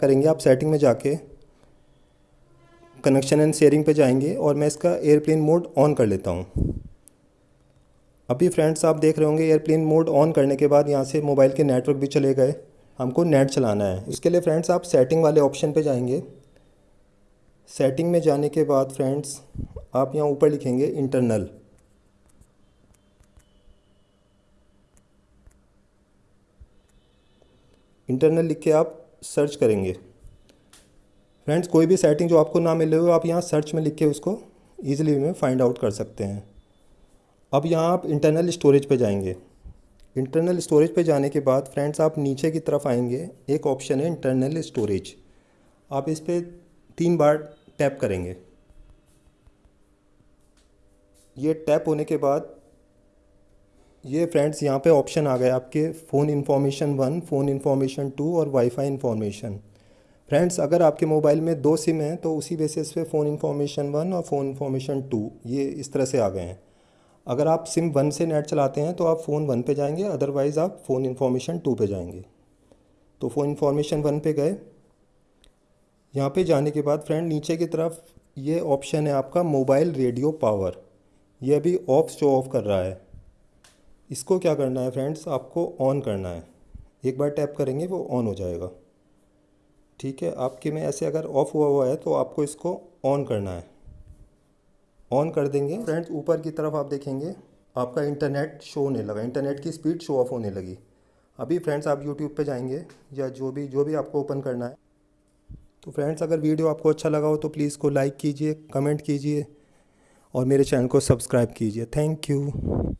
करेंगे। आप सेटिंग में जाके कनेक्शन एंड शेयरिंग पे जाएँगे और मैं इसका एयरप्लेन मोड ऑन कर लेता हूँ। अभी फ्रेंड्स आप देख रहे होंगे एयरप्लेन मोड ऑन करने के बाद यहाँ से मोबाइल के नेटवर्क भी चले गए। हमको नेट चलाना है। इसके लिए फ्रेंड्स आप सेटिंग वाले ऑप्शन पे जाएँगे। सेटिंग में जाने के बाद फ्रेंड्स आप यहाँ ऊपर लिखेंगे इंटरनल इंटरनल लिख के आप सर्च करेंगे। फ्रेंड्स कोई भी सेटिंग जो आपको ना मिले हो आप यहाँ सर्च में लिख के उसको ईजिली में फाइंड आउट कर सकते हैं। अब यहाँ आप इंटरनल स्टोरेज पे जाएँगे। इंटरनल स्टोरेज पे जाने के बाद फ्रेंड्स आप नीचे की तरफ़ आएँगे। एक ऑप्शन है इंटरनल स्टोरेज आप इस पर तीन बार टैप करेंगे। ये टैप होने के बाद ये फ्रेंड्स यहाँ पे ऑप्शन आ गए आपके phone information one phone information two और वाईफाई इन्फॉर्मेशन फ्रेंड्स अगर आपके मोबाइल में दो सिम हैं तो उसी बेसिस पे फ़ोन इन्फॉर्मेशन वन और फ़ोन इन्फॉर्मेशन टू ये इस तरह से आ गए हैं। अगर आप सिम वन से नेट चलाते हैं तो आप फ़ोन वन पे जाएँगे अदरवाइज़ आप फ़ोन इन्फॉर्मेशन टू पे जाएँगे। तो फ़ोन इन्फॉर्मेशन वन पे गए। यहाँ पे जाने के बाद फ्रेंड नीचे की तरफ़ ये ऑप्शन है आपका मोबाइल रेडियो पावर ये अभी ऑफ़ शो ऑफ़ कर रहा है। इसको क्या करना है फ्रेंड्स? आपको ऑन करना है। एक बार टैप करेंगे, वो ऑन हो जाएगा। ठीक है? आपके में ऐसे अगर ऑफ़ हुआ हुआ है तो आपको इसको ऑन करना है। ऑन कर देंगे। फ्रेंड्स, ऊपर की तरफ़ आप देखेंगे, आपका इंटरनेट शो होने लगा। इंटरनेट की स्पीड शो ऑफ़ होने लगी। अभी फ्रेंड्स, आप यूट्यूब पे जाएँगे, या जो भी जो भी आपको ओपन करना है। तो फ्रेंड्स, अगर वीडियो आपको अच्छा लगा हो तो प्लीज़ को लाइक कीजिए कमेंट कीजिए, और मेरे चैनल को सब्सक्राइब कीजिए। Thank you